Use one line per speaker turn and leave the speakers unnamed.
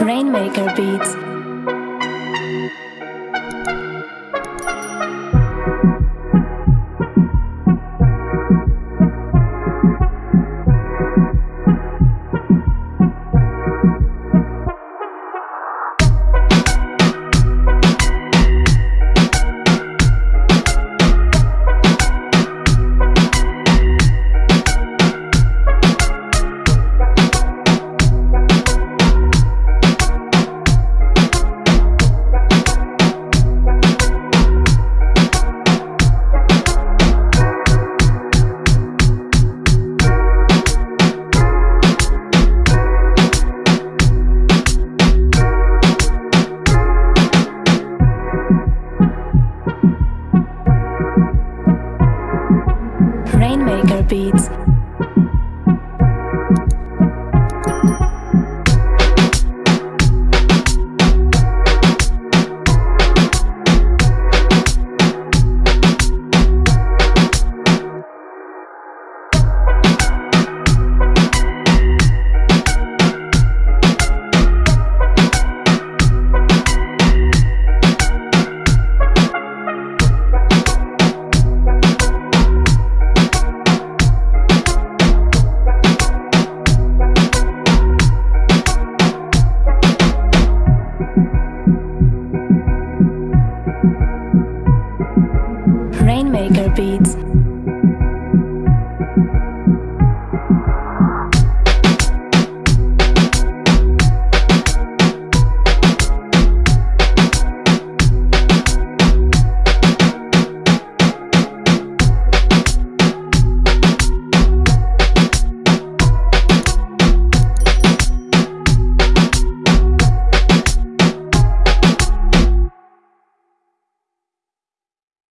Rainmaker Beats. Rainmaker Beats. Maker Beats.